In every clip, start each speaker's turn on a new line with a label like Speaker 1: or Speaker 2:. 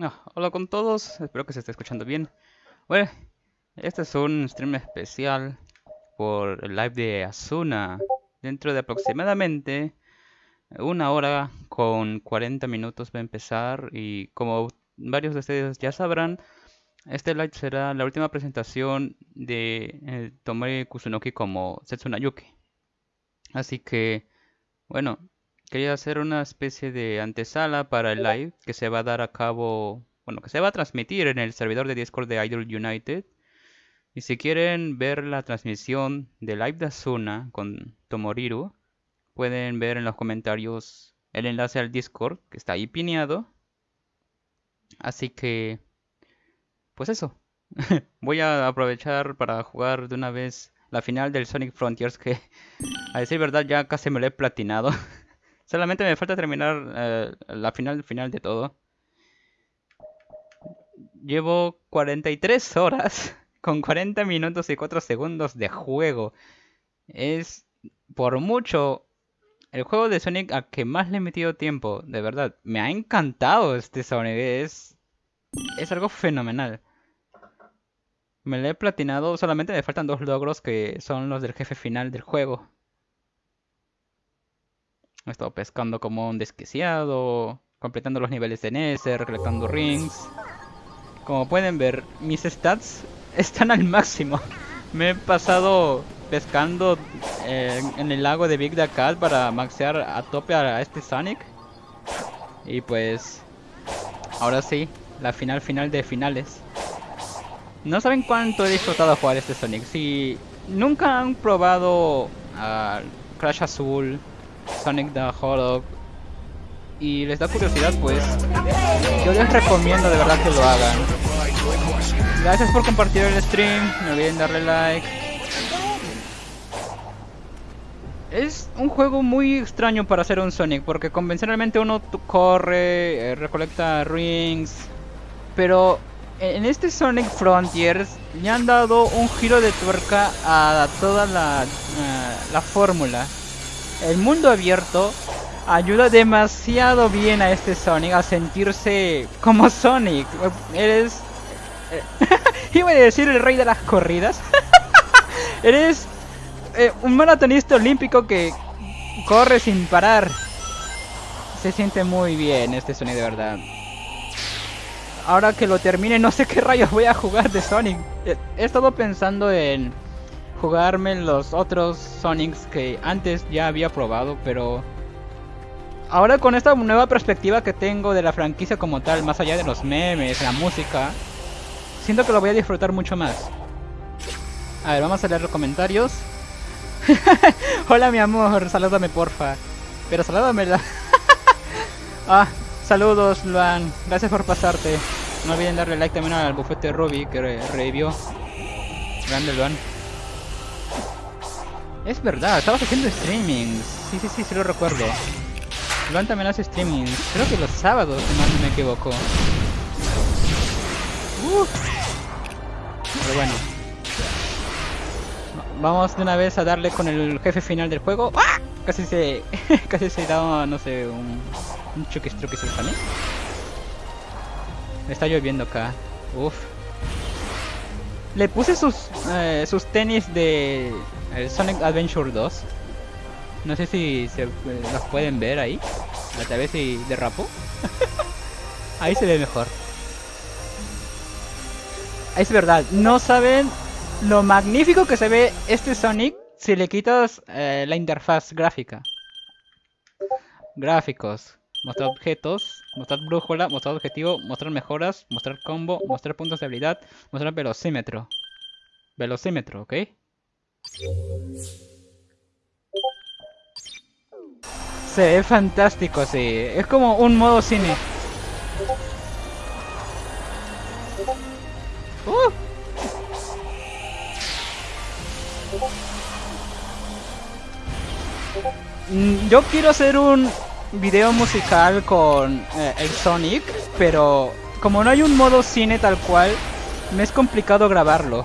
Speaker 1: Ah, hola con todos, espero que se esté escuchando bien. Bueno, este es un stream especial por el live de Asuna. Dentro de aproximadamente una hora con 40 minutos va a empezar y como varios de ustedes ya sabrán, este live será la última presentación de eh, Tomoe Kusunoki como Setsunayuki. Así que, bueno, quería hacer una especie de antesala para el live que se va a dar a cabo, bueno, que se va a transmitir en el servidor de Discord de Idol United. Y si quieren ver la transmisión de live de Asuna con Tomoriru, pueden ver en los comentarios el enlace al Discord que está ahí pineado. Así que, pues eso. Voy a aprovechar para jugar de una vez la final del Sonic Frontiers que, a decir verdad, ya casi me lo he platinado. Solamente me falta terminar eh, la final final de todo. Llevo 43 horas con 40 minutos y 4 segundos de juego. Es por mucho el juego de Sonic a que más le he metido tiempo. De verdad, me ha encantado este Sonic. Es, es algo fenomenal. Me lo he platinado, solamente me faltan dos logros que son los del jefe final del juego. He estado pescando como un desquiciado, completando los niveles de NES, recolectando rings. Como pueden ver, mis stats están al máximo. Me he pasado pescando eh, en el lago de Big Dakar para maxear a tope a este Sonic. Y pues, ahora sí, la final final de finales. No saben cuánto he disfrutado jugar este Sonic. Si nunca han probado Crash Azul, Sonic the Hedgehog y les da curiosidad, pues yo les recomiendo de verdad que lo hagan. Gracias por compartir el stream, no olviden darle like. Es un juego muy extraño para hacer un Sonic, porque convencionalmente uno corre, eh, recolecta rings, pero en este Sonic Frontiers le han dado un giro de tuerca a toda la, la fórmula. El mundo abierto ayuda demasiado bien a este Sonic a sentirse como Sonic. Eres... Iba a decir el rey de las corridas. Eres eh, un maratonista olímpico que corre sin parar. Se siente muy bien este Sonic de verdad. Ahora que lo termine no sé qué rayos voy a jugar de Sonic. He estado pensando en jugarme los otros Sonics que antes ya había probado, pero ahora con esta nueva perspectiva que tengo de la franquicia como tal, más allá de los memes, la música, siento que lo voy a disfrutar mucho más. A ver, vamos a leer los comentarios. Hola mi amor, salúdame porfa. Pero salúdamela. ah, saludos Luan, gracias por pasarte. No olviden darle like también al bufete Ruby que revivió. Grande Luan. Es verdad, estabas haciendo streamings. Sí, sí, sí, sí lo recuerdo. Luan también hace streamings. Creo que los sábados, si no me equivoco. Uh. Pero bueno. Vamos de una vez a darle con el jefe final del juego. ¡Ah! Casi se... casi se da, no sé, un... Un chuquis truquis también. Está lloviendo acá. Uf. Le puse sus, eh, sus tenis de el Sonic Adventure 2. No sé si se las pueden ver ahí. A ver si derrapo. ahí se ve mejor. Es verdad, no saben lo magnífico que se ve este Sonic si le quitas eh, la interfaz gráfica. Gráficos. Mostrar objetos, mostrar brújula, mostrar objetivo, mostrar mejoras, mostrar combo, mostrar puntos de habilidad, mostrar velocímetro. Velocímetro, ¿ok? Se ve fantástico, sí. Es como un modo cine. Uh. Mm, yo quiero hacer un video musical con eh, el Sonic, pero como no hay un modo cine tal cual, me es complicado grabarlo.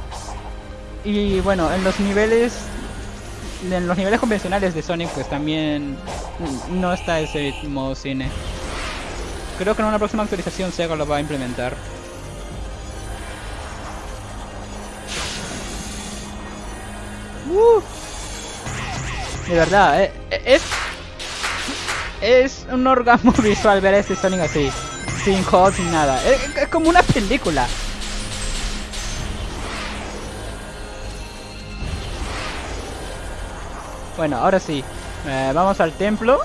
Speaker 1: Y bueno, en los niveles en los niveles convencionales de Sonic pues también no está ese modo cine. Creo que en una próxima actualización Sega lo va a implementar. Uh. De verdad, eh, eh, es... Es un orgasmo visual ver a este Sonic así. Sin juegos, sin nada. Es, como una película. Bueno, ahora sí. Eh, vamos al templo.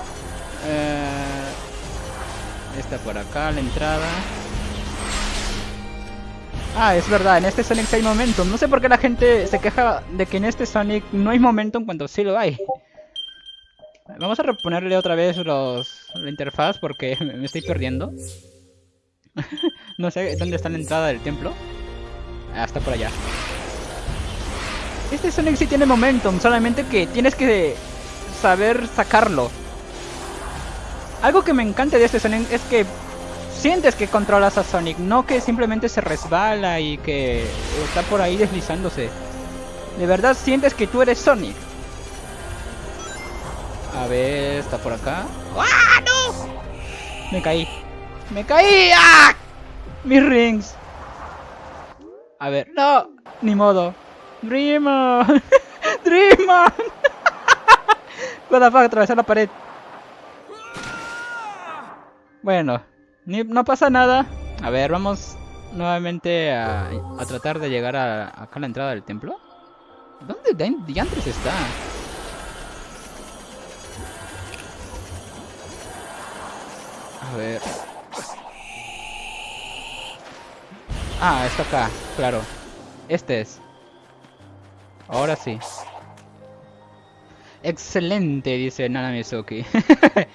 Speaker 1: está por acá la entrada. Ah, es verdad, en este Sonic hay momentum. No sé por qué la gente se queja de que en este Sonic no hay momentum cuando sí lo hay. Vamos a reponerle otra vez los, la interfaz porque me estoy perdiendo. no sé dónde está la entrada del templo. Ah, está por allá. Este Sonic sí tiene momentum, solamente que tienes que saber sacarlo. Algo que me encanta de este Sonic es que sientes que controlas a Sonic, no que simplemente se resbala y que está por ahí deslizándose. De verdad sientes que tú eres Sonic. A ver, está por acá. ¡Ah, no! Me caí. ¡Me caí! ¡Ah! Mis rings. A ver, no, ni modo. Dreamer. Dreamer. What the fuck, atravesar la pared. Bueno, no pasa nada. A ver, vamos nuevamente a, tratar de llegar a, acá a la entrada del templo. ¿Dónde diantres está? A ver. Ah, está acá, claro. Este es. Ahora sí. Excelente, dice Nana Mizuki.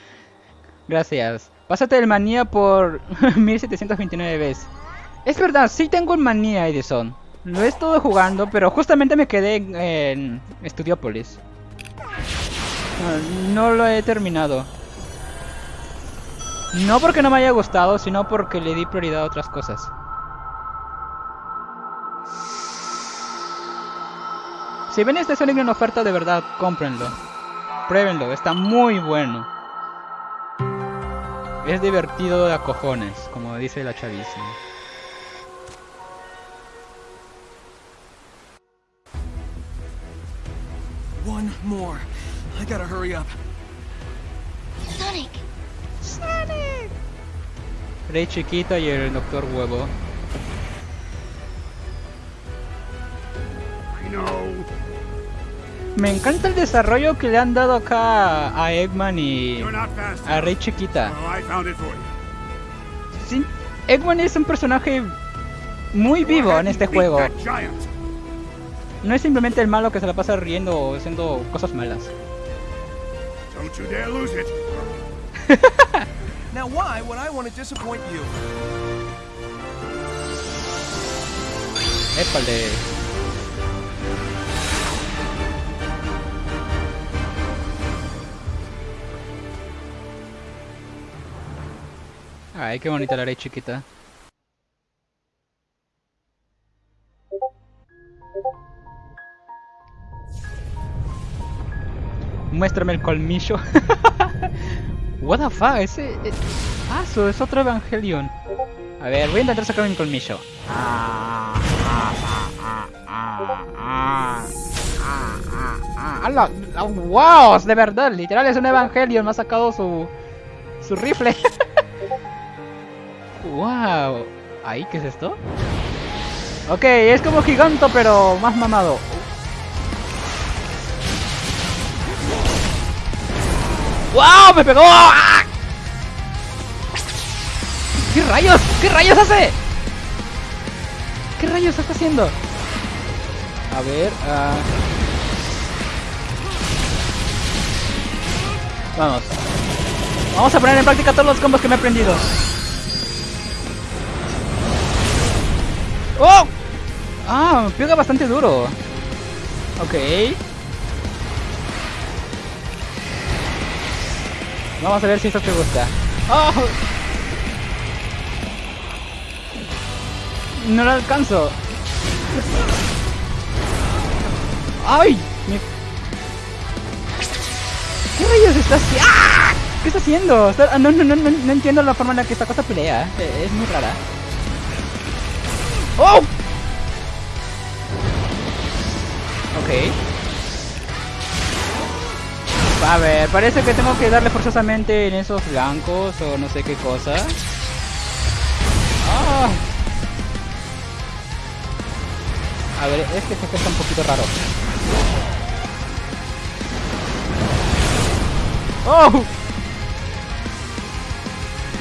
Speaker 1: Gracias. Pásate el manía por 1729 veces. Es verdad, sí tengo el manía Edison. Lo he estado jugando, pero justamente me quedé en, en no, lo he terminado. No porque no me haya gustado, sino porque le di prioridad a otras cosas. Si ven este Sonic en oferta de verdad, cómprenlo. Pruébenlo, está muy bueno. Es divertido de a cojones, como dice la chavísima. One more. I gotta hurry up. Sonic. Sonic. Rey chiquito y el doctor huevo. I know. Me encanta el desarrollo que le han dado acá a Eggman y a Rey Chiquita. Sí, Eggman es un personaje muy vivo en este juego. No es simplemente el malo que se la pasa riendo o haciendo cosas malas. Now why would I want to disappoint you? Épale. Ay, qué bonita la ley chiquita. Muéstrame el colmillo. What the fuck, ese... Eh, ah, eso es otro Evangelion. A ver, voy a intentar sacar mi colmillo. ¡Wow! De verdad, literal es un Evangelion. Me ha sacado su... Su rifle. ¡Wow! ¿Ahí qué es esto? Ok, es como giganto, pero más mamado. ¡Wow! ¡Me pegó! ¿Qué rayos? ¿Qué rayos hace? ¿Qué rayos está haciendo? A ver... Uh... Vamos. Vamos a poner en práctica todos los combos que me he aprendido. ¡Oh! Ah, pega bastante duro. Ok. Vamos a ver si esto te gusta. ¡Oh! No lo alcanzo. ¡Ay! ¿Qué rayos está haciendo? ¡Ah! ¿Qué está haciendo? Ah, No, no, no, no, no entiendo la forma en la que esta cosa pelea. Eh, Es muy rara. ¡Oh! Ok. A ver, parece que tengo que darle forzosamente en esos blancos o no sé qué cosa. Ah. A ver, este jefe está un poquito raro. ¡Oh!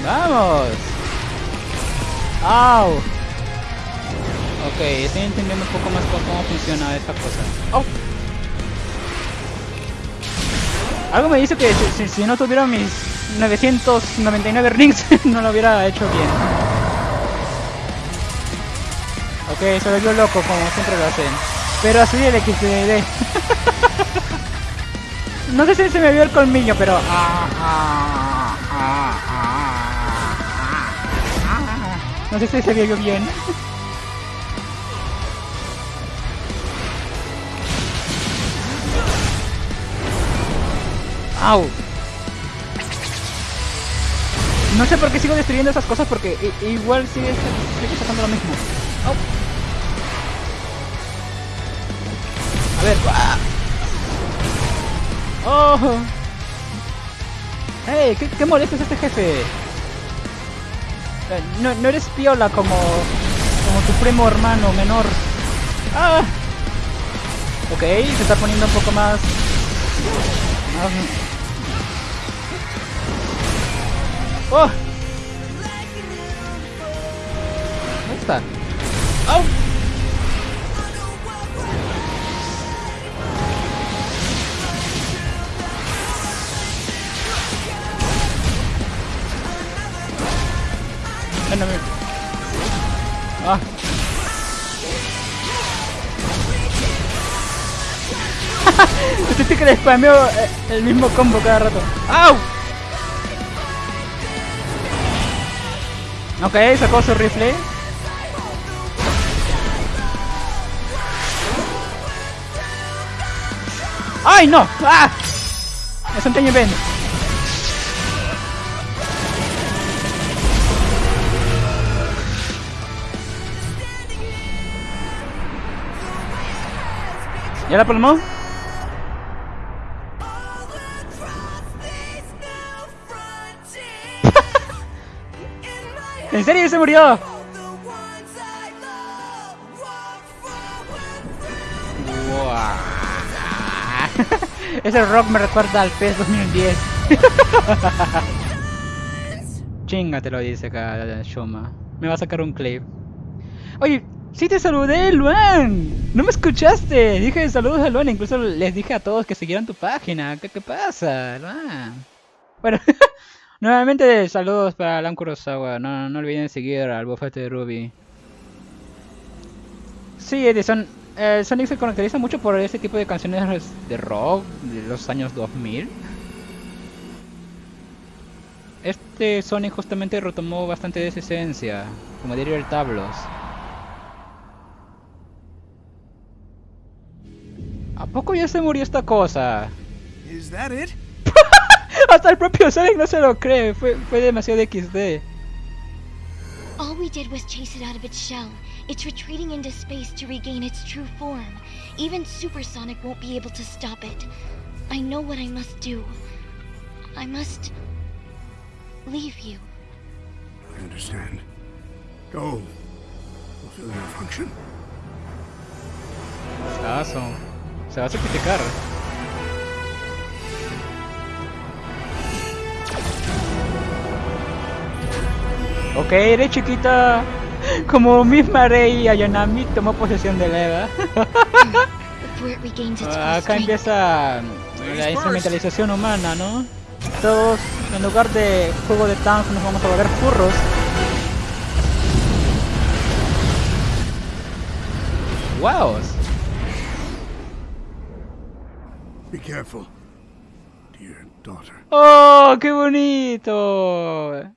Speaker 1: ¡Vamos! ¡Au! Ok, estoy entendiendo un poco más cómo funciona esta cosa. ¡Oh! Algo me dice que si, no tuviera mis 999 rings no lo hubiera hecho bien. Ok, se volvió loco como siempre lo hacen. Pero así el XD. no sé si se me vio el colmillo, pero... ah, ah, ah. No sé si se vio bien. No sé por qué sigo destruyendo esas cosas porque igual sigue, sacando lo mismo. A ver. ¡Oh! ¿Qué, qué este jefe? Eh, No, no eres piola como, como tu primo hermano menor. ¡Ah! Ok, se está poniendo un poco más- ¡Oh! ¿Dónde está? ¡Au! Ven a ver. Ah. Sentí que le spameo el mismo combo cada rato. ¡Au! Ok, sacó su rifle. ¡Ay, no! ¡Ah! Es un teño Ben. ¿Ya la palmó? ¿En serio se murió? Ese rock me recuerda al PES 2010. Chinga te lo dice acá Shoma. Me va a sacar un clip. Oye, sí te saludé, Luan. No me escuchaste. Dije saludos a Luan. Incluso les dije a todos que siguieran tu página. ¿Qué, qué pasa, Luan? Bueno, nuevamente saludos para Alan Kurosawa. No, no olviden seguir al bufete de Ruby. Sí, Edison. Eh, Sonic se caracteriza mucho por este tipo de canciones de rock de los años 2000. Este Sonic justamente retomó bastante de esa esencia, como diría el Tablos. ¿A poco ya se murió esta cosa?
Speaker 2: That it?
Speaker 1: Hasta el propio Sonic no se lo cree, fue, fue demasiado XD.
Speaker 3: All we did was chase it out of its shell. It's retreating into space to regain its true form. Even Supersonic won't be able to stop it. I know what I must do. I must leave you.
Speaker 2: I understand. Go. Fulfill your function.
Speaker 1: Aso. Se va a sacrificar. Ok, eres chiquita. Como misma Rey Ayanami tomó posesión de Eva. Acá empieza la instrumentalización humana, ¿no? Todos, en lugar de juego de tanks, nos vamos a volver furros. ¡Wow!
Speaker 2: Be careful. Dear daughter.
Speaker 1: ¡Oh, qué bonito!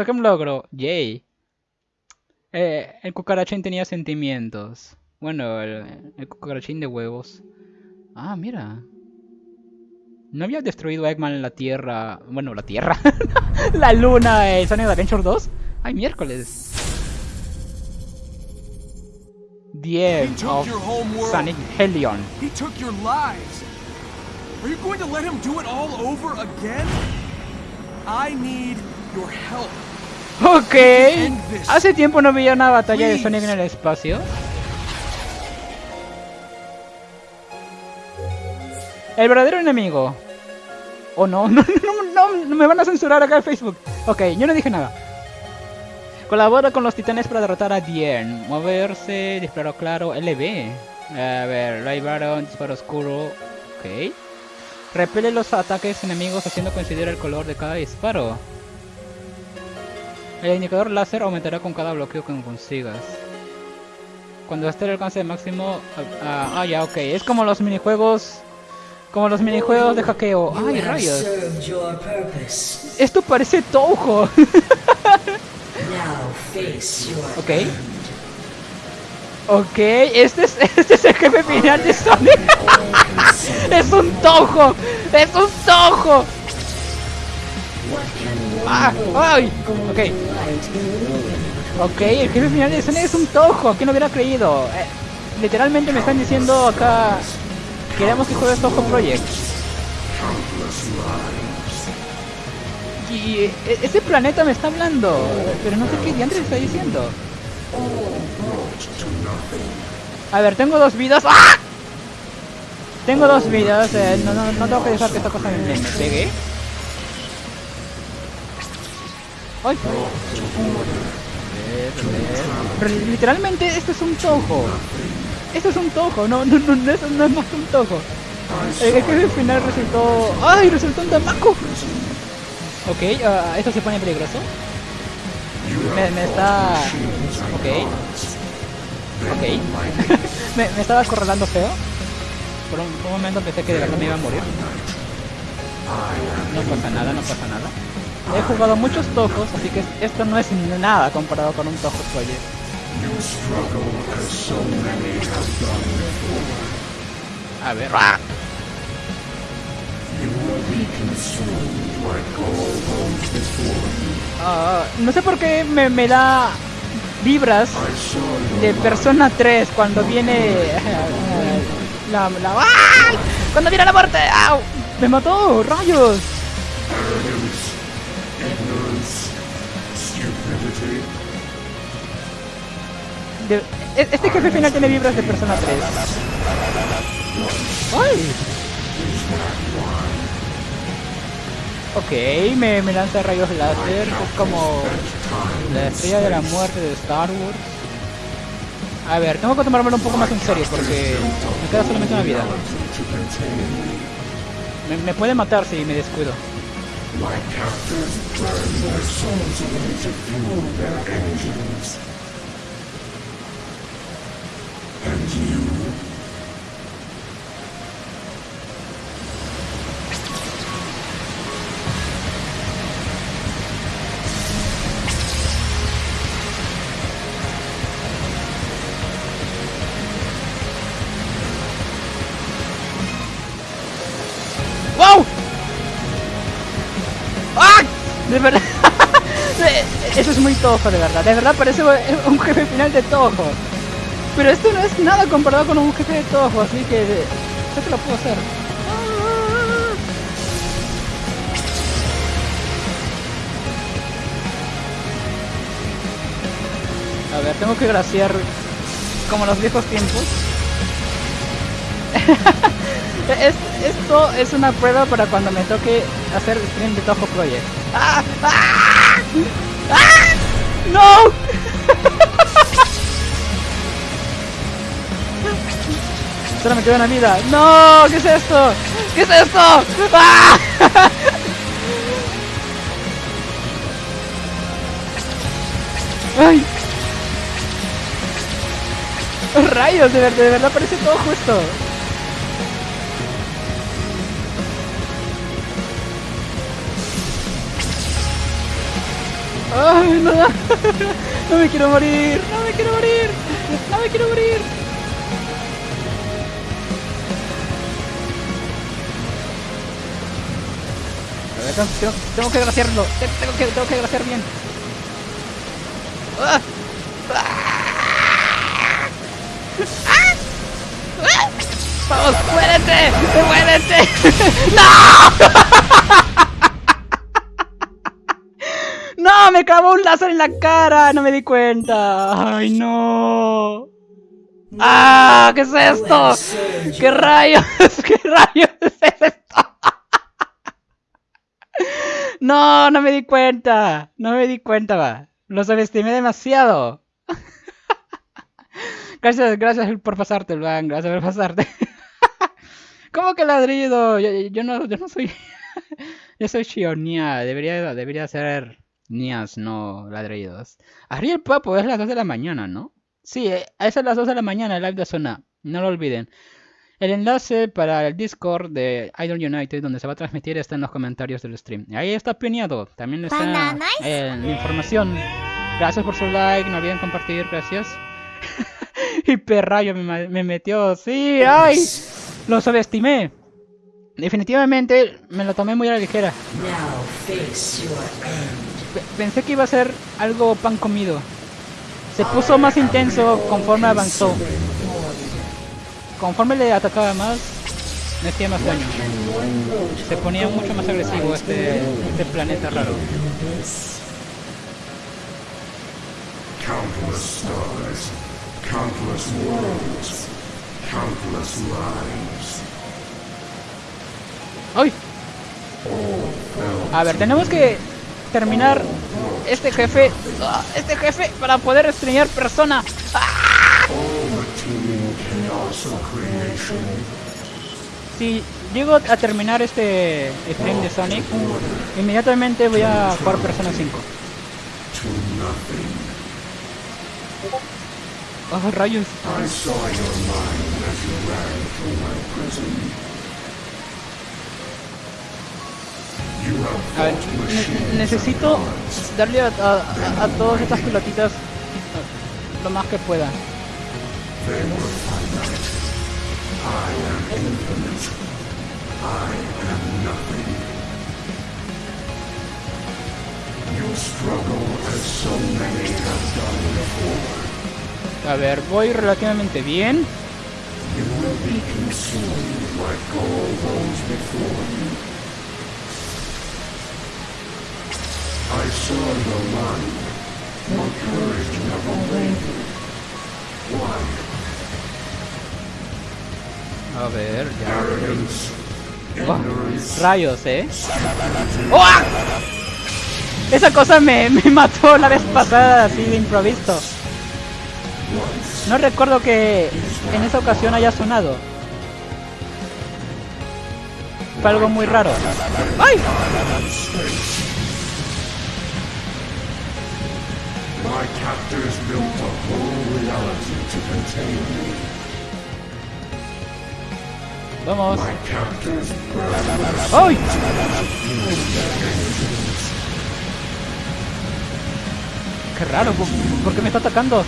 Speaker 1: Saqué un logro. ¡Yay! Eh, el cucarachín tenía sentimientos. Bueno, el, el cucarachín de huevos. Ah, mira. ¿No había destruido Eggman la Tierra? Bueno, la Tierra. la Luna en Sonic Adventure 2. Ay, miércoles. The end
Speaker 4: He took
Speaker 1: of. Sonic Helion.
Speaker 4: He took your lives. Are you going to let him do it all over again? I need your help.
Speaker 1: Ok. Hace tiempo no veía una batalla de Sonic en el espacio. El verdadero enemigo. ¿O no? No, no, no, no me van a censurar acá en Facebook. Ok, yo no dije nada. Colabora con los titanes para derrotar a Dien. Moverse, disparo claro, LB. A ver, Ray Baron, disparo oscuro. Ok. Repele los ataques enemigos haciendo coincidir el color de cada disparo. El indicador láser aumentará con cada bloqueo que consigas. Cuando esté el alcance máximo... Ah, ah, ya, ok. Es como los minijuegos... Como los minijuegos de hackeo. ¡Ay, rayos! Esto parece
Speaker 5: your
Speaker 1: ok. Ok, este es, este es el jefe final de Sonic. es un Touhou. Es un Touhou. Ah, ay. Ok. Ok, el jefe final de Sonic es un Touhou, ¿quién lo hubiera creído? Eh, literalmente me están diciendo acá, queremos que juegues Touhou Project. Y eh, ese planeta me está hablando, pero no sé qué diantres está diciendo. A ver, tengo dos vidas. ¡Ah! Tengo dos vidas, eh, no, no, no tengo que dejar que esta cosa me, me pegue. ¡Ay! Literalmente esto es un tojo. Esto es un tojo, no, no, no, no, es, no es más que un tojo. El el jefe final resultó... ¡Ay! Resultó un tamaco. Ok, ah, esto se pone peligroso. Me, me está... Ok. Ok. me, me estaba acorralando feo. Por un, un momento pensé que de verdad me iba a morir. No pasa nada, no pasa nada. He jugado muchos tojos, así que esto no es nada comparado con un tojo project. A ver. ¡ah! Ah, no sé por qué me, me da vibras de Persona 3 cuando viene la, ¡Ay! cuando viene la muerte me mató rayos De- e- este jefe final tiene vibras de Persona 3 ¡Ay! Ok, me, me lanza rayos láser, es como la estrella de la muerte de Star Wars. A ver, tengo que tomármelo un poco más en serio porque me queda solamente una vida. Me, me puede matar si me descuido. My captors burn their souls away to fuel their engines. And you Tojo, de verdad. De verdad parece un jefe final de tojo. Pero esto no es nada comparado con un jefe de tojo, así que sé que lo puedo hacer. A ver, tengo que graciar como los viejos tiempos. Es- esto es una prueba para cuando me toque hacer stream de Toho Project. ¡Ah! ¡Ah! ¡Ah! ¡No! Solo me queda una vida. ¡No! ¿Qué es esto? ¿Qué es esto? ¡Ah! ¡Ay! ¡Rayos! De verdad, de verdad parece todo justo. ¡Ay, no! ¡No me quiero morir! ¡No me quiero morir! ¡No me quiero morir! ver, tengo, que graciarlo. te- Tengo que, tengo que bien. ¡Ah! ¡Vamos, muérete! ¡Muérete! ¡No! ¡No! ¡Me clavó un láser en la cara! ¡No me di cuenta! ¡Ay, no! ¡Ah! ¿Qué es esto? ¿Qué rayos? ¿Qué rayos es esto? No, no me di cuenta. No me di cuenta, va. Lo subestimé demasiado. Gracias, gracias por pasarte, Luan. Gracias por pasarte. ¿Cómo que ladrido? Yo, yo no, yo no soy. yo soy Shionia. Debería, debería ser Nias, no ladridos. Ariel Papo, es las 2 de la mañana, ¿no? Sí, eh, es a las 2 de la mañana el live de Zona. No lo olviden. El enlace para el Discord de Idol United, donde se va a transmitir, está en los comentarios del stream. Y ahí está pineado. También está eh, la información. Gracias por su like. No olviden compartir. Gracias. y perrayo me, me metió. Sí, ay. Lo subestimé. Definitivamente me lo tomé muy a la ligera.
Speaker 5: Now face your end.
Speaker 1: Pe- Pensé que iba a ser algo pan comido. Se puso más intenso conforme avanzó. Conforme le atacaba más, me hacía más daño. Se ponía mucho más agresivo este, este planeta raro.
Speaker 2: Countless stars, countless worlds, countless lives.
Speaker 1: ¡Ay! A ver, tenemos que terminar este jefe. ¡Ah! Este jefe para poder estreñar persona. Si llego a terminar este stream de Sonic, inmediatamente voy a jugar Persona 5.
Speaker 2: to nothing.
Speaker 1: ¡Oh, rayos! Necesito darle a, a- todas estas pelotitas lo más que pueda. A ver, voy relativamente bien.
Speaker 2: You will be consumed like all those before you. I saw your mind. Your courage never wavered. Why?
Speaker 1: A ver, ya.
Speaker 2: Arrogance.
Speaker 1: Rayos, ¿eh? ¡Oh! Esa cosa me, me mató la vez pasada así de improviso. No recuerdo que en esa ocasión haya sonado. Fue algo muy raro. ¡Ay!
Speaker 2: My captors built a whole reality to contain me.
Speaker 1: Vamos.
Speaker 2: My captors.
Speaker 1: Qué raro, ¿por- ¿por qué me está atacando?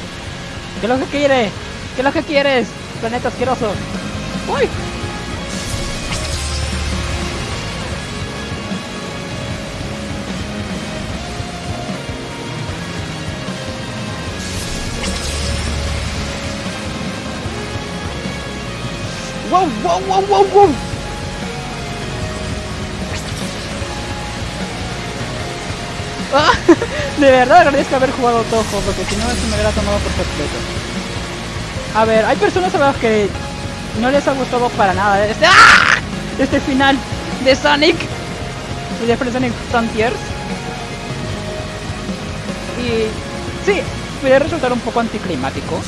Speaker 1: ¿Qué es lo que quiere? ¿Qué es lo que quieres? Planeta asqueroso. ¡Uy! Ah, de verdad agradezco haber jugado Toho, porque si no eso me hubiera tomado por completo. A ver, hay personas a las que no les ha gustado para nada este, ¡Ah! este final de Sonic y de Sonic Frontiers. Y sí, puede resultar un poco anticlimático,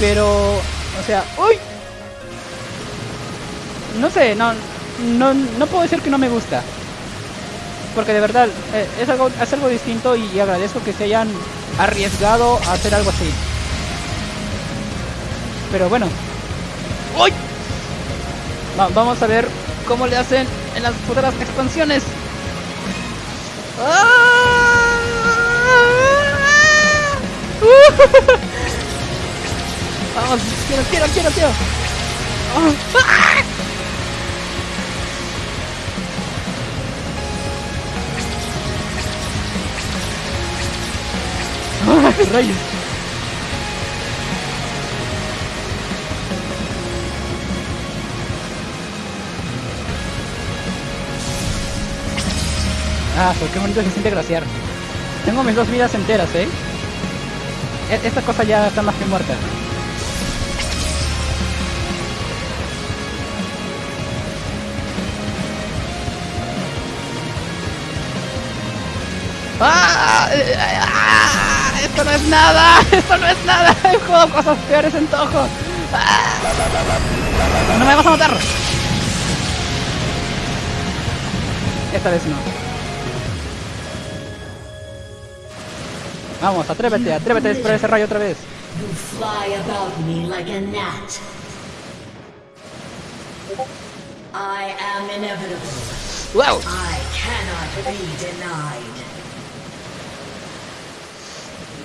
Speaker 1: pero, o sea, ¡uy! No sé, no, no, no puedo decir que no me gusta porque de verdad eh, es algo es algo distinto y agradezco que se hayan arriesgado a hacer algo así pero bueno ¡Uy! Va- vamos a ver cómo le hacen en las futuras expansiones ¡Ah! vamos quiero quiero quiero quiero ¡Ah! Rayos. Ah, pues qué bonito se siente glaciar. Tengo mis dos vidas enteras, ¿eh? E- Esta cosa ya está más que muerta. ¡Ah! ¡Ah! ¡Esto no es nada! ¡Esto no es nada! He jugado cosas peores en Toho. ¡Ah! ¡No me vas a matar! Esta vez no. Vamos, atrévete, atrévete a disparar ese rayo otra vez.
Speaker 5: You fly about me like a gnat. I am inevitable.
Speaker 1: ¡Wow!
Speaker 5: I cannot be denied.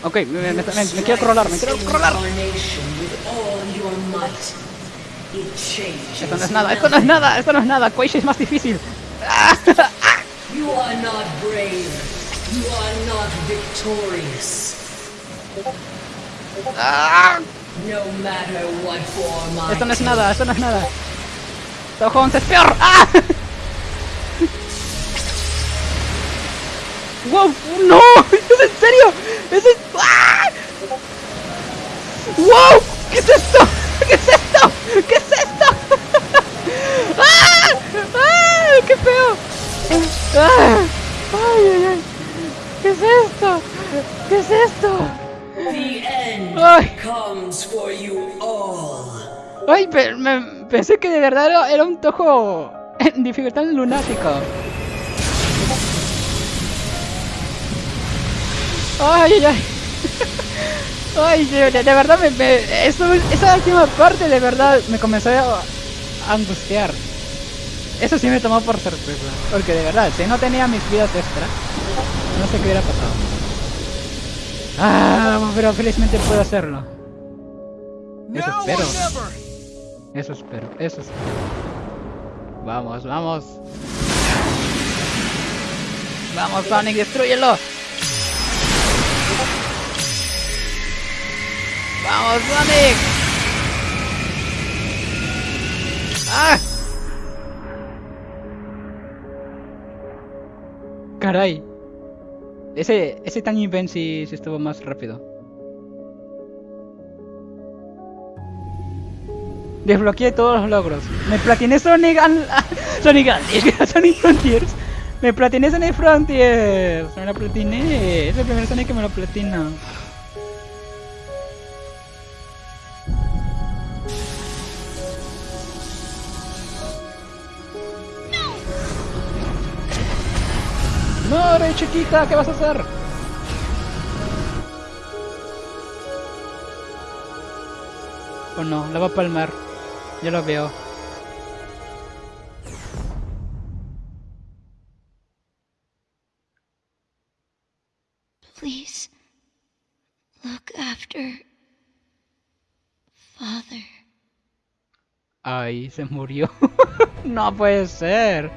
Speaker 1: Ok, me, me- me- me quiero rolar, me quiero rolar.
Speaker 5: Incarnation with all your might. It changes.
Speaker 1: Esto no es nada, esto no es nada, esto no es nada. Quaish es más difícil.
Speaker 5: You are not brave. You are not victorious. No matter what form I
Speaker 1: Esto no es nada, esto no es nada. Toho 11 es peor. ¡Ah! ¡Wow! ¡No! ¿Es en serio? ¿Es en... ¡Ah! ¡Wow! ¿Qué es esto? ¿Qué es esto? ¿Qué es esto? ¡Ah! ¡Ah! ¡Qué feo! ¡Ah! ¡Ay, ay, ay! ¿Qué es esto? ¿Qué es esto?
Speaker 5: The end
Speaker 1: Ay.
Speaker 5: comes for you all.
Speaker 1: Ay, pe- me- pensé que de verdad era, era un tojo en dificultad lunático. Ay, ay, ay. Ay, de, verdad, me, me- eso- esa última parte de verdad me comenzó a, a angustiar. Eso sí me tomó por sorpresa. Porque de verdad, si no tenía mis vidas extra, no sé qué hubiera pasado. Ah, pero felizmente puedo hacerlo. Eso espero. Eso espero, eso espero. Vamos, vamos. Vamos, Sonic, destruyelo. Vamos, Sonic. ¡Ah! Caray. Ese, ese Tiny Ben sí, estuvo más rápido. Desbloqueé todos los logros. Me platiné Sonic An- Sonic Unleashed, Sonic Frontiers. Me platiné Sonic Frontiers. Me lo platiné. Es el primer Sonic que me lo platino. Rey chiquita, ¿qué vas a hacer? Oh no, la va a palmar. Ya lo veo.
Speaker 3: Please look after Father.
Speaker 1: Ay, se murió. no puede ser.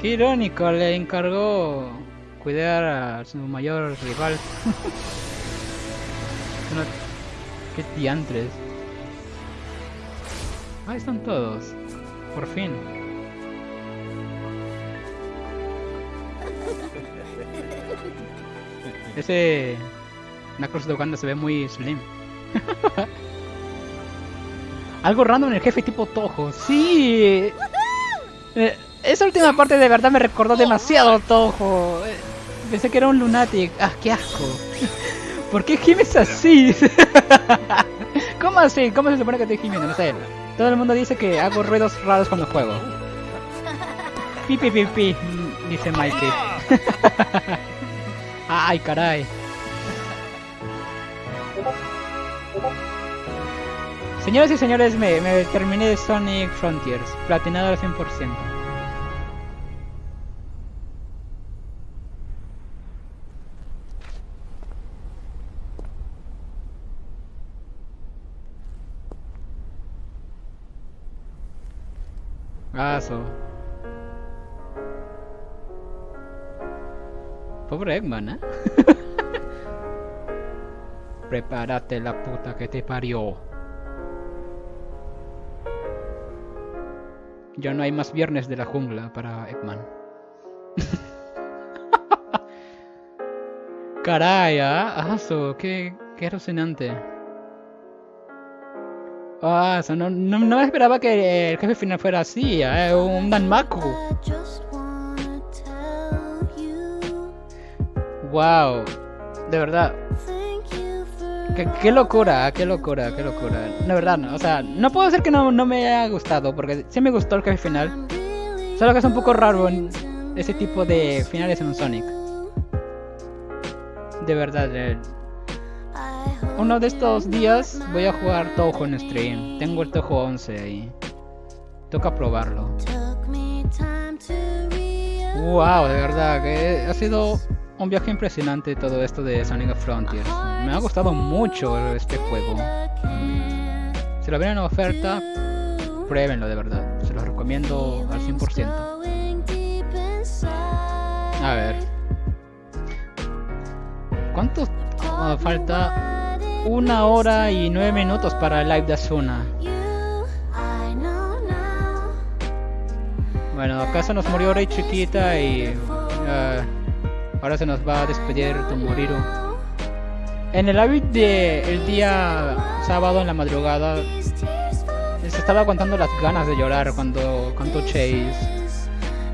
Speaker 1: Qué irónico, le encargó cuidar a su mayor rival. No- Qué diantres. Ahí están todos. Por fin. Ese Knuckles de Uganda se ve muy slim. Algo random en el jefe tipo Toho. Sí. Eh, esa última parte de verdad me recordó demasiado Toho. Pensé que era un lunatic. Ah, qué asco. ¿Por qué gimes así? ¿Cómo así? ¿Cómo se supone que estoy gimiendo? No sé. Todo el mundo dice que hago ruidos raros cuando juego. Pi pi pi pi, dice Mikey. Ay, caray. Señoras y señores, me, me terminé Sonic Frontiers, platinado al 100%. Pobre Eggman, ¿eh? Prepárate la puta que te parió. Ya no hay más viernes de la jungla para Eggman. Caray, ah, aso, qué, qué alucinante. Ah, eso, no, no, no me esperaba que el jefe final fuera así, eh, un Danmaku. Wow, de verdad, qué, qué locura, qué locura, qué locura. De verdad, no, o sea, no puedo decir que no, no me haya gustado, porque sí me gustó el jefe final. Solo que es un poco raro ese tipo de finales en un Sonic. De verdad, eh, uno de estos días voy a jugar Touhou en stream. Tengo el Touhou 11 ahí. Toca probarlo. Wow, de verdad, que ha sido un viaje impresionante todo esto de Sonic Frontiers. Me ha gustado mucho este juego. Si lo ven en oferta, pruébenlo de verdad. Se los recomiendo al 100%. A ver. ¿Cuánto falta? Una hora y nueve minutos para el live de Asuna. Bueno, acá se nos murió Rey Chiquita y ah, ahora se nos va a despedir Tomoriro. En el live de el día sábado en la madrugada se estaba aguantando las ganas de llorar cuando cantó Chase.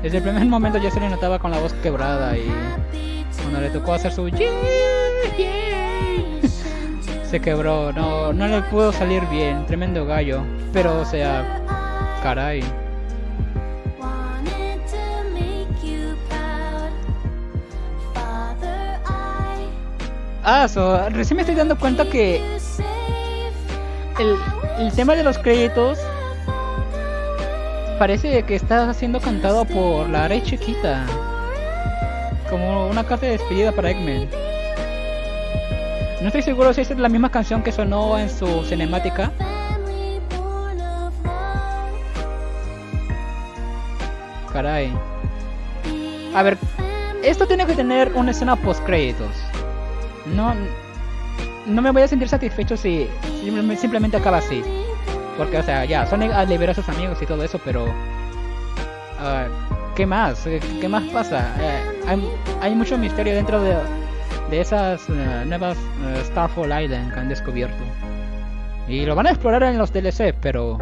Speaker 1: Desde el primer momento ya se le notaba con la voz quebrada y cuando le tocó hacer su "Yeah, yeah", se quebró, no, no le pudo salir bien, tremendo gallo, pero o sea, caray. Ah, so, recién me estoy dando cuenta que el, el tema de los créditos parece que está siendo cantado por la Rey Chiquita. Como una carta de despedida para Eggman. No estoy seguro si es la misma canción que sonó en su cinemática. Caray. A ver, esto tiene que tener una escena post créditos. No, no me voy a sentir satisfecho si simple- simplemente acaba así. Porque, o sea, ya, Sonic liberó a sus amigos y todo eso, pero... ah, ¿Qué más? ¿Qué, más pasa? Eh, hay mucho misterio dentro de, de esas eh, nuevas eh, Starfall Island que han descubierto. Y lo van a explorar en los DLC, pero...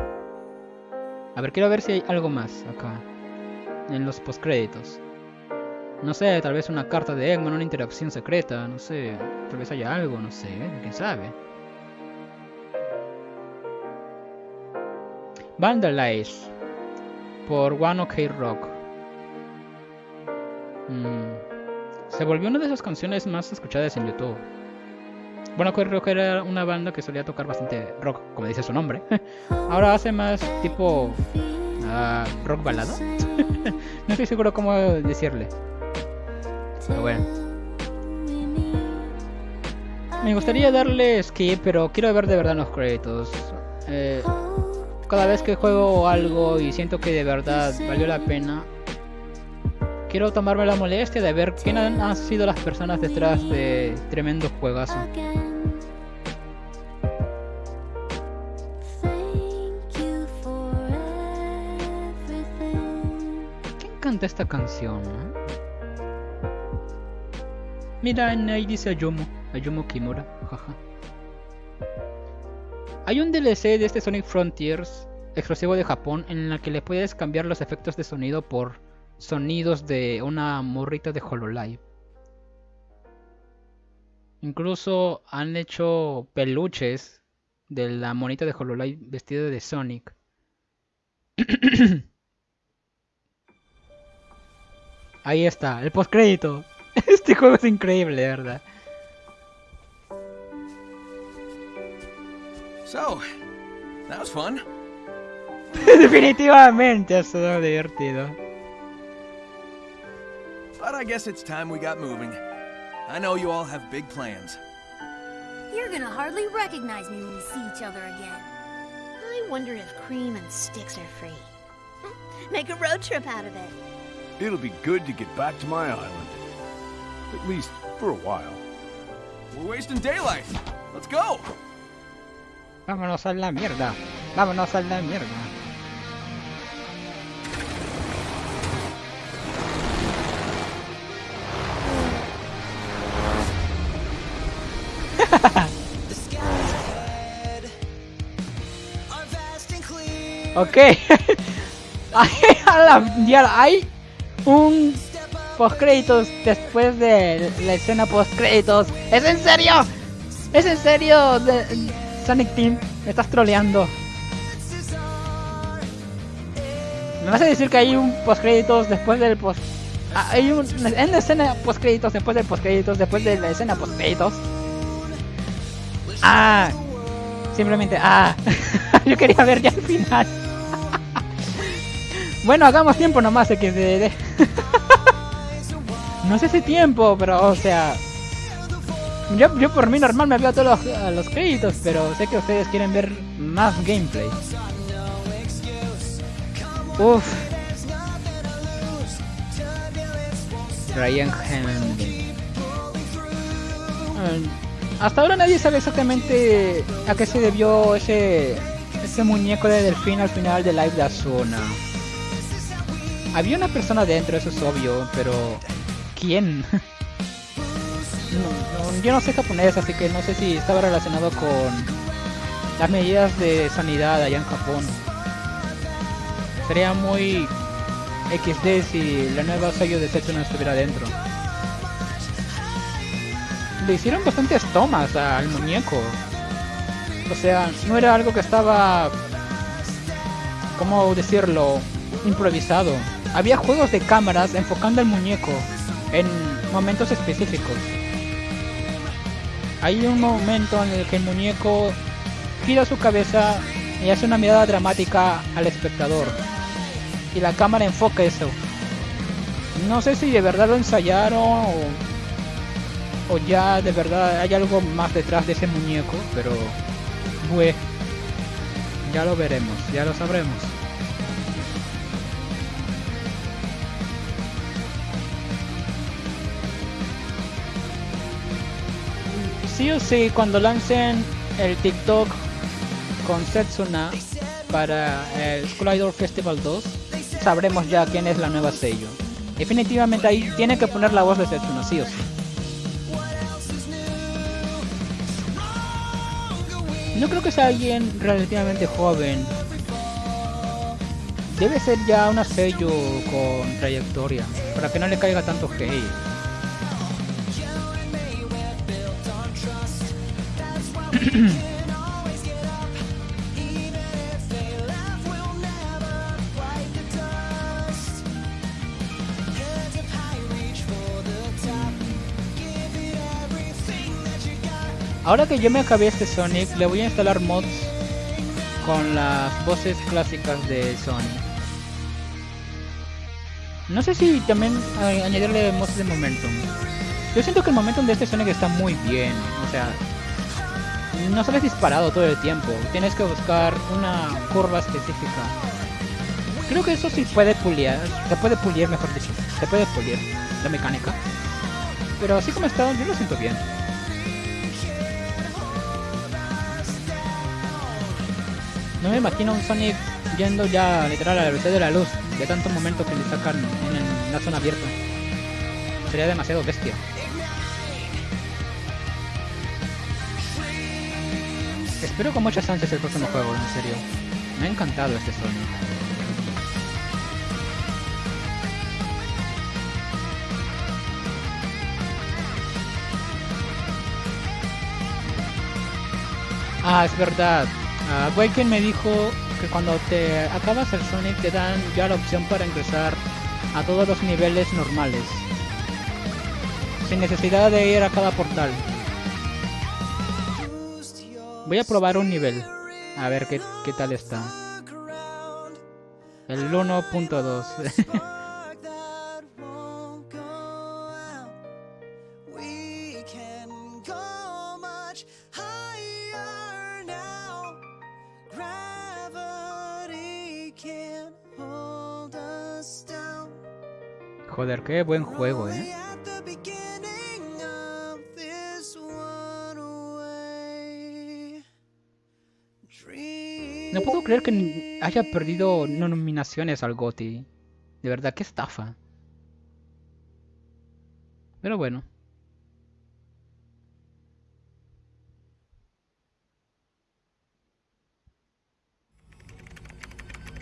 Speaker 1: A ver, quiero ver si hay algo más acá. En los postcréditos. No sé, tal vez una carta de Eggman, una interacción secreta, no sé. Tal vez haya algo, no sé, quién sabe. Vandalize por One OK Rock. Mm, Se volvió una de esas canciones más escuchadas en YouTube. Bueno, OK Rock era una banda que solía tocar bastante rock, como dice su nombre. Ahora hace más tipo ah, rock balada. no estoy seguro cómo decirle. Pero bueno. Me gustaría darle skip, pero quiero ver de verdad los créditos. Eh, cada vez que juego algo y siento que de verdad valió la pena, quiero tomarme la molestia de ver quién han, sido las personas detrás de tremendo juegazo. ¿Quién canta esta canción? eh? Mira, ahí dice Ayumu, Ayumu Kimura, jaja. Hay un DLC de este Sonic Frontiers exclusivo de Japón en la que le puedes cambiar los efectos de sonido por sonidos de una morrita de Hololive. Incluso han hecho peluches de la monita de Hololive vestida de Sonic. Ahí está, el postcrédito. Este juego es increíble, verdad.
Speaker 4: So, that was fun.
Speaker 1: Definitivamente ha sido divertido.
Speaker 4: But I guess it's time we got moving. I know you all have big plans.
Speaker 6: You're gonna hardly recognize me when we see each other again.
Speaker 3: I wonder if cream and sticks are free. Make a road trip out of it.
Speaker 2: It'll be good to get back to my island. At least for a while.
Speaker 4: We're wasting daylight. Let's go.
Speaker 1: Vámonos a la mierda. Vámonos a la mierda. ok. Hay un post créditos después de la escena post créditos. ¿Es en serio? ¿Es en serio? Sonic Team, me estás troleando. ¿Me vas a decir que hay un post créditos después del post Ah, hay un, en la escena post créditos después del post créditos después de la escena post créditos? Ah, simplemente ah. Yo quería ver ya el final. bueno, hagamos tiempo nomás XD. no sé si tiempo, pero o sea, yo, yo por mí normal me veo todos los, a los créditos, pero sé que ustedes quieren ver más gameplay. Uf. Ryan Hammond. Hasta ahora nadie sabe exactamente a qué se debió ese ese muñeco de delfín al final de Live de Asuna. Había una persona dentro, eso es obvio, pero ¿quién? Yo no sé japonés, así que no sé si estaba relacionado con las medidas de sanidad allá en Japón. Sería muy XD si la nueva sello de Setsu no estuviera dentro. Le hicieron bastantes tomas al muñeco. O sea, no era algo que estaba, ¿cómo decirlo?, improvisado. Había juegos de cámaras enfocando al muñeco en momentos específicos. Hay un momento en el que el muñeco gira su cabeza y hace una mirada dramática al espectador. Y la cámara enfoca eso. No sé si de verdad lo ensayaron o, o ya de verdad hay algo más detrás de ese muñeco, pero bue, ya lo veremos, ya lo sabremos. Sí o sí, cuando lancen el TikTok con Setsuna para el School Idol Festival 2, sabremos ya quién es la nueva sello. Definitivamente ahí tiene que poner la voz de Setsuna, sí o sí. No creo que sea alguien relativamente joven. Debe ser ya una sello con trayectoria, para que no le caiga tanto hate. Ahora que yo me acabé este Sonic, le voy a instalar mods con las voces clásicas de Sonic. No sé si también añadirle mods de momentum. Yo siento que el momentum de este Sonic está muy bien. O sea, no sales disparado todo el tiempo. Tienes que buscar una curva específica. Creo que eso sí puede pulir. Se puede pulir, mejor dicho. Se puede pulir la mecánica. Pero así como está, yo lo siento bien. No me imagino un Sonic yendo ya literal a la velocidad de la luz de tanto momento que le sacan en el- la zona abierta. Sería demasiado bestia. Espero con muchas ansias el próximo juego, en serio. Me ha encantado este Sonic. Ah, es verdad. Ah, Waken me dijo que cuando te acabas el Sonic te dan ya la opción para ingresar a todos los niveles normales. Sin necesidad de ir a cada portal. Voy a probar un nivel. A ver qué tal está. El 1.2. Joder, qué buen juego, ¿eh? No puedo creer que haya perdido nominaciones al GOTI. De verdad, qué estafa. Pero bueno.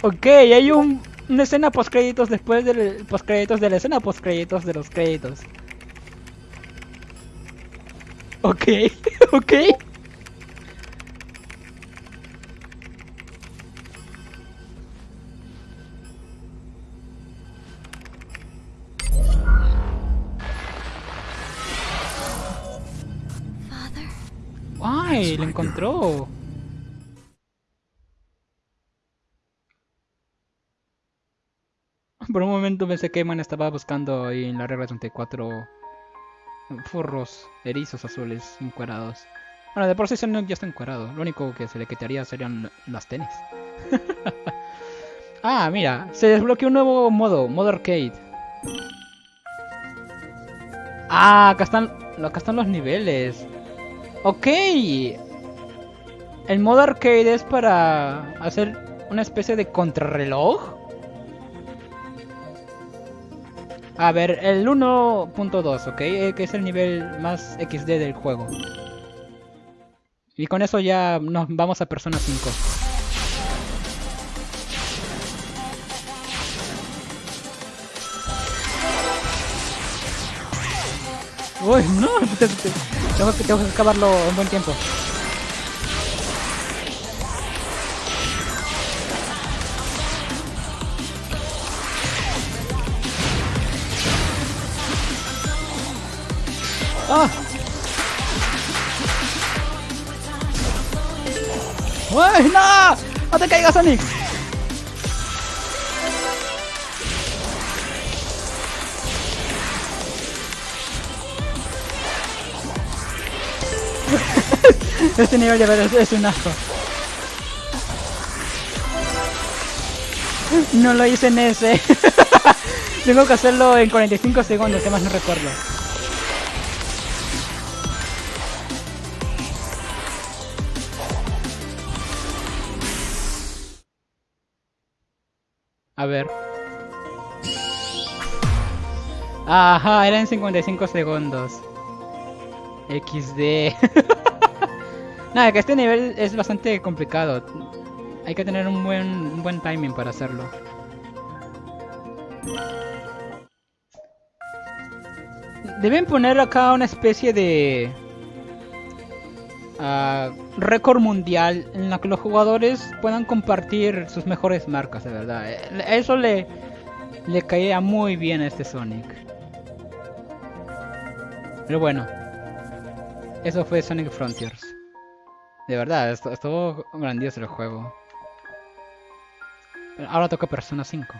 Speaker 1: Ok, hay un una escena post créditos después del post créditos de la escena post créditos de los créditos. Ok, ok.
Speaker 3: Father?
Speaker 1: ¡Ay! Lo encontró. Por un momento pensé que Man estaba buscando ahí en la regla 34 furros, erizos azules, encuerados. Bueno, de por sí ya está encuerado. Lo único que se le quitaría serían las tenis. ah, mira, se desbloqueó un nuevo modo, modo arcade. Ah, acá están, acá están los niveles. Ok. El modo arcade es para hacer una especie de contrarreloj. A ver, el 1.2, ¿ok? Eh, Que es el nivel más XD del juego. Y con eso ya nos vamos a Persona 5. Uy, no, te- te- tengo que, tengo que acabarlo en buen tiempo. ¡Ah! ¡Uy, no! ¡No te caigas, Sonic! Este nivel de verdad es un asco. No lo hice en ese. Tengo que hacerlo en 45 segundos, que más no recuerdo. Ver. Ajá, eran 55 segundos. XD. Nada, que este nivel es bastante complicado. Hay que tener un buen, un buen timing para hacerlo. Deben poner acá una especie de récord mundial en la que los jugadores puedan compartir sus mejores marcas, de verdad. Eh, Eso le, le caía muy bien a este Sonic. Pero bueno, eso fue Sonic Frontiers. De verdad, estu- estuvo grandioso el juego. Ahora toca Persona 5.